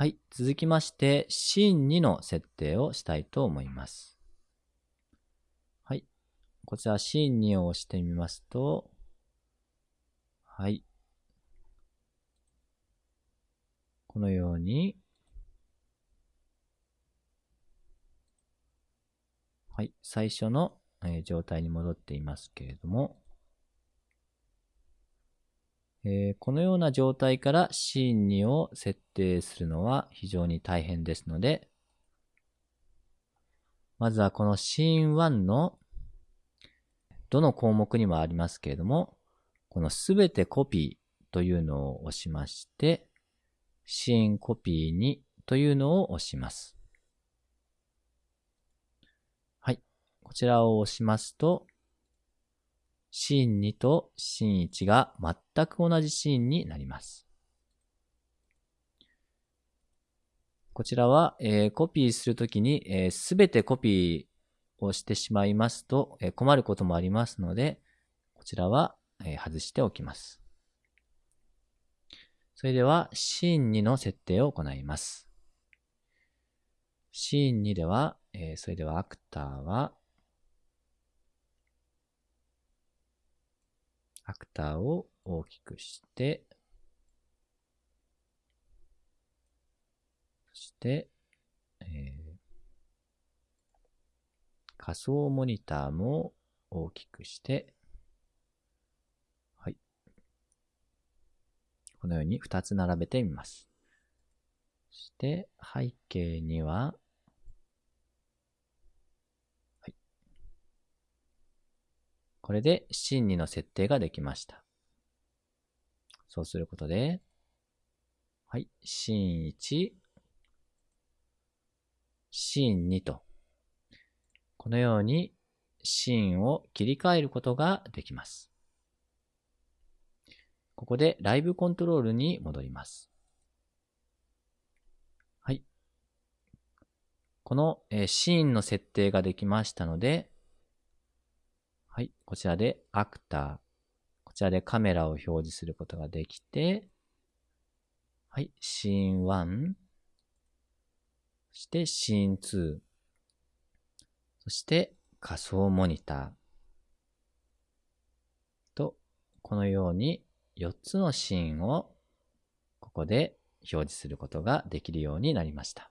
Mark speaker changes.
Speaker 1: はい。続きまして、シーン2の設定をしたいと思います。はい。こちら、シーン2を押してみますと、はい。このように、はい。最初の、え状態に戻っていますけれども、えー、このような状態からシーン2を設定するのは非常に大変ですので、まずはこのシーン1のどの項目にもありますけれども、このすべてコピーというのを押しまして、シーンコピー2というのを押します。はい。こちらを押しますと、シーン2とシーン1が全く同じシーンになります。こちらは、えー、コピーするときにすべ、てコピーをしてしまいますと、えー、困ることもありますので、こちらは、え外しておきます。それでは、シーン2の設定を行います。シーン2では、えそれではアクターは、アクターを大きくして、そして、えー、仮想モニターも大きくして、はい。このように2つ並べてみます。そして、背景には、これで真2の設定ができました。そうすることで、はい、真1、真2と、このように真を切り替えることができます。ここでライブコントロールに戻ります。はい。このシーンの設定ができましたので、はい。こちらでアクター。こちらでカメラを表示することができて、はい。シーン1。そしてシーン2。そして仮想モニター。と、このように4つのシーンをここで表示することができるようになりました。